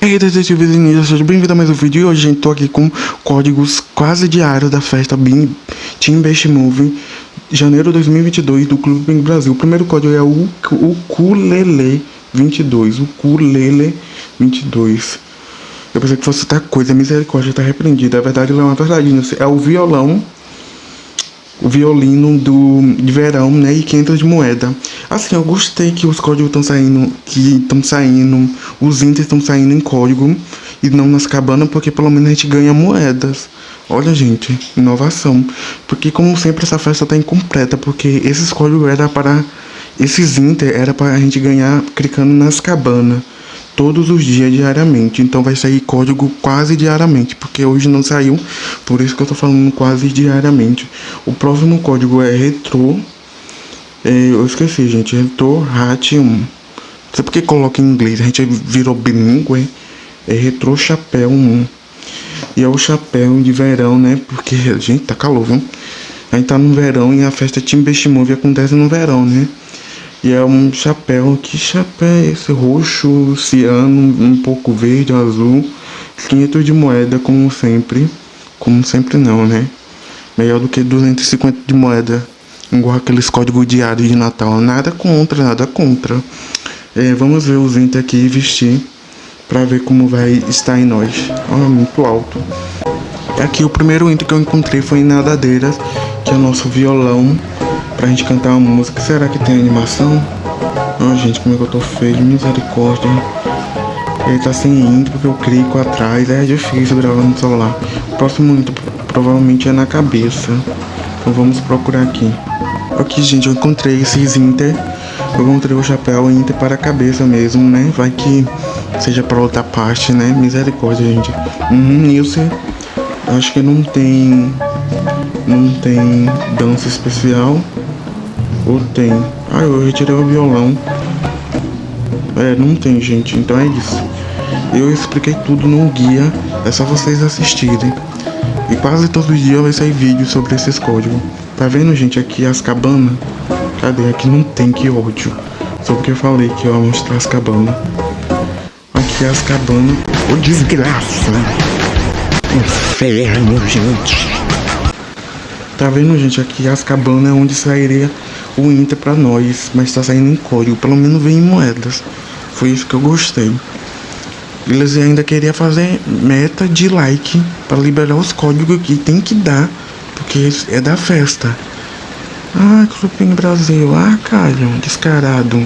Ei, detetives e ninjas, seja bem-vindo a mais um vídeo. E hoje, gente, tô aqui com códigos quase diários da festa Team Best Movie, janeiro de 2022, do Clube Bing Brasil. O primeiro código é o Ukulele 22, Ukulele 22. Eu pensei que fosse outra coisa, misericórdia, tá repreendida. A verdade não é uma verdade, é o violão violino do de verão, né, e 500 de moeda. Assim, eu gostei que os códigos estão saindo, que estão saindo, os índices estão saindo em código e não nas cabanas, porque pelo menos a gente ganha moedas. Olha, gente, inovação. Porque como sempre essa festa tá incompleta, porque esses códigos era para esses inter era para a gente ganhar clicando nas cabanas todos os dias diariamente. Então vai sair código quase diariamente, porque hoje não saiu, por isso que eu tô falando quase diariamente. O próximo código é retro. É, eu esqueci, gente, retro hat 1. Não sei porque coloca em inglês, a gente virou bilíngue. É retro chapéu 1. E é o chapéu de verão, né? Porque, gente, tá calor, viu? A gente tá no verão e a festa Team Best Movie acontece no verão, né? E é um chapéu, que chapéu é esse? Roxo, ciano, um pouco verde, azul. 500 de moeda, como sempre. Como sempre não, né? Melhor do que 250 de moeda. Igual aqueles códigos diários de Natal. Nada contra, nada contra. É, vamos ver os entes aqui vestir. Pra ver como vai estar em nós. Olha, muito alto. Aqui o primeiro ente que eu encontrei foi em Nadadeiras. Que é o nosso violão pra gente cantar uma música. Será que tem animação? Ah, gente, como é que eu tô feio, misericórdia. Ele tá sem intro porque eu clico atrás, é difícil gravar no celular. O próximo intro provavelmente é na cabeça. Então vamos procurar aqui. Aqui, gente, eu encontrei esses inter. Eu encontrei o chapéu inter para a cabeça mesmo, né? Vai que seja para outra parte, né? Misericórdia, gente. Uhum, Nilce. Acho que não tem... Não tem dança especial. Ou tem? Ah, eu retirei o violão. É, não tem, gente. Então é isso. Eu expliquei tudo no guia. É só vocês assistirem. E quase todos os dias vai sair vídeo sobre esses códigos. Tá vendo, gente? Aqui as cabanas. Cadê? Aqui não tem, que ódio. Só porque eu falei que eu ia mostrar as cabanas. Aqui as cabanas. Ô oh, desgraça! Inferno, gente! Tá vendo, gente? Aqui as cabanas é onde sairia o Inter pra nós, mas tá saindo em código, pelo menos vem em moedas. Foi isso que eu gostei. Eles ainda queriam fazer meta de like para liberar os códigos que tem que dar, porque é da festa. Ah, Clube Brasil, ah, Caio, descarado.